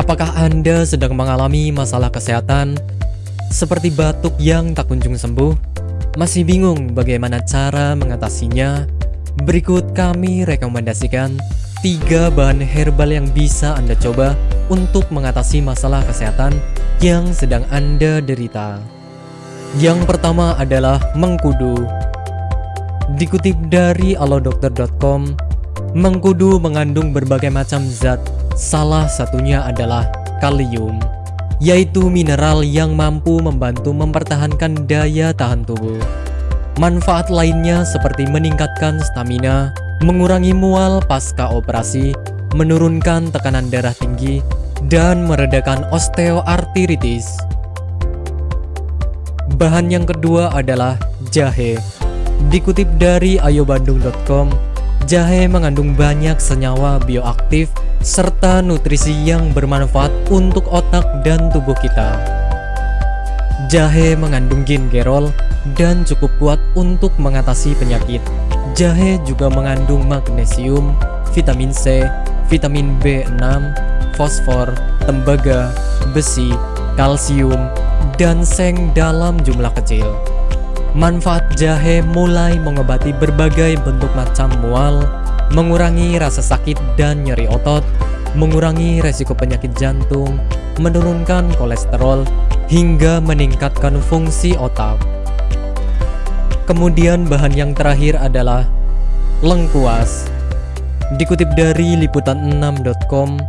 Apakah Anda sedang mengalami masalah kesehatan seperti batuk yang tak kunjung sembuh? Masih bingung bagaimana cara mengatasinya? Berikut kami rekomendasikan tiga bahan herbal yang bisa Anda coba untuk mengatasi masalah kesehatan yang sedang Anda derita. Yang pertama adalah mengkudu. Dikutip dari alodokter.com, mengkudu mengandung berbagai macam zat Salah satunya adalah kalium, yaitu mineral yang mampu membantu mempertahankan daya tahan tubuh. Manfaat lainnya seperti meningkatkan stamina, mengurangi mual pasca operasi, menurunkan tekanan darah tinggi, dan meredakan osteoartritis. Bahan yang kedua adalah jahe. Dikutip dari ayobandung.com, jahe mengandung banyak senyawa bioaktif serta nutrisi yang bermanfaat untuk otak dan tubuh kita. Jahe mengandung gingerol dan cukup kuat untuk mengatasi penyakit. Jahe juga mengandung magnesium, vitamin C, vitamin B6, fosfor, tembaga, besi, kalsium, dan seng dalam jumlah kecil. Manfaat jahe mulai mengobati berbagai bentuk macam mual, mengurangi rasa sakit dan nyeri otot, mengurangi resiko penyakit jantung, menurunkan kolesterol, hingga meningkatkan fungsi otak. Kemudian bahan yang terakhir adalah lengkuas. Dikutip dari liputan6.com,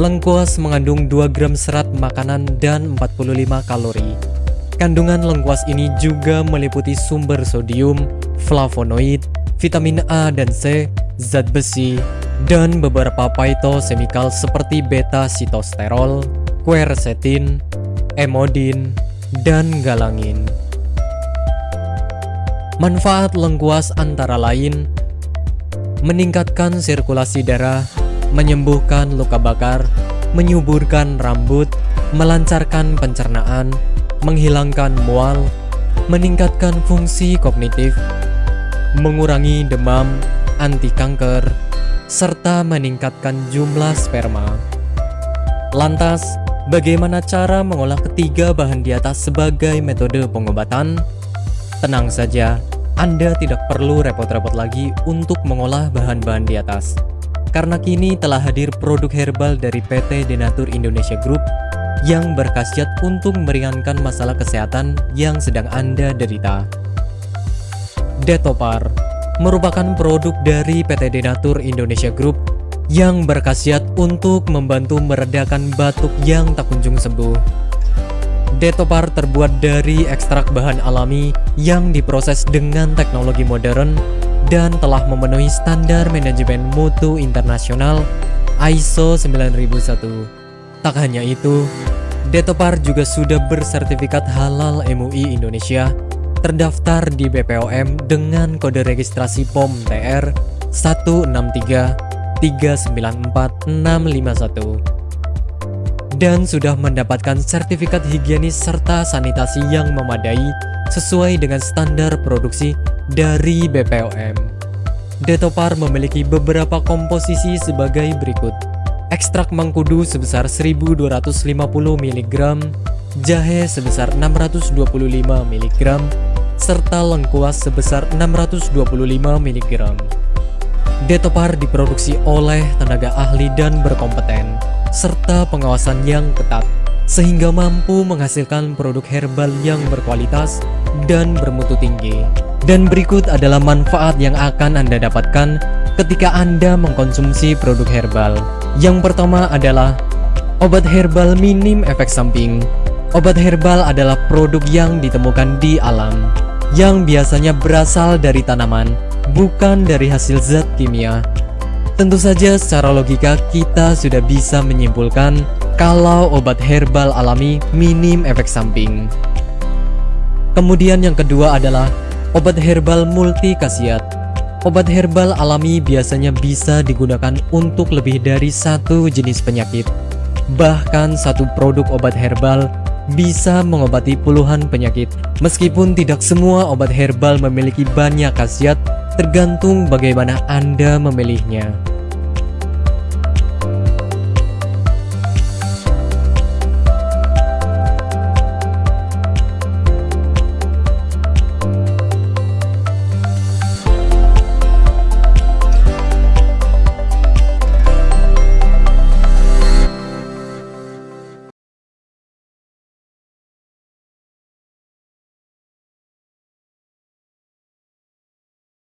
lengkuas mengandung 2 gram serat makanan dan 45 kalori. Kandungan lengkuas ini juga meliputi sumber sodium, flavonoid, vitamin A dan C, zat besi, dan beberapa phytochemical seperti beta-sitosterol, quercetin, emodin, dan galangin. Manfaat lengkuas antara lain meningkatkan sirkulasi darah, menyembuhkan luka bakar, menyuburkan rambut, melancarkan pencernaan, menghilangkan mual, meningkatkan fungsi kognitif, mengurangi demam, anti kanker, serta meningkatkan jumlah sperma. Lantas, bagaimana cara mengolah ketiga bahan di atas sebagai metode pengobatan? Tenang saja, Anda tidak perlu repot-repot lagi untuk mengolah bahan-bahan di atas. Karena kini telah hadir produk herbal dari PT Denatur Indonesia Group yang berkhasiat untuk meringankan masalah kesehatan yang sedang Anda derita. Detopar merupakan produk dari PT Denatur Indonesia Group yang berkhasiat untuk membantu meredakan batuk yang tak kunjung sembuh. Detopar terbuat dari ekstrak bahan alami yang diproses dengan teknologi modern dan telah memenuhi standar manajemen mutu internasional ISO 9001. Tak hanya itu, Detopar juga sudah bersertifikat halal MUI Indonesia terdaftar di BPOM dengan kode registrasi POM TR 163394651 dan sudah mendapatkan sertifikat higienis serta sanitasi yang memadai sesuai dengan standar produksi dari BPOM. Detopar memiliki beberapa komposisi sebagai berikut. Ekstrak mengkudu sebesar 1250 mg, jahe sebesar 625 mg, serta lengkuas sebesar 625 mg. Detopar diproduksi oleh tenaga ahli dan berkompeten, serta pengawasan yang ketat, sehingga mampu menghasilkan produk herbal yang berkualitas dan bermutu tinggi. Dan berikut adalah manfaat yang akan Anda dapatkan ketika Anda mengkonsumsi produk herbal. Yang pertama adalah obat herbal minim efek samping. Obat herbal adalah produk yang ditemukan di alam, yang biasanya berasal dari tanaman, bukan dari hasil zat kimia. Tentu saja secara logika kita sudah bisa menyimpulkan kalau obat herbal alami minim efek samping. Kemudian yang kedua adalah obat herbal multi khasiat. Obat herbal alami biasanya bisa digunakan untuk lebih dari satu jenis penyakit. Bahkan satu produk obat herbal bisa mengobati puluhan penyakit. Meskipun tidak semua obat herbal memiliki banyak khasiat, tergantung bagaimana Anda memilihnya.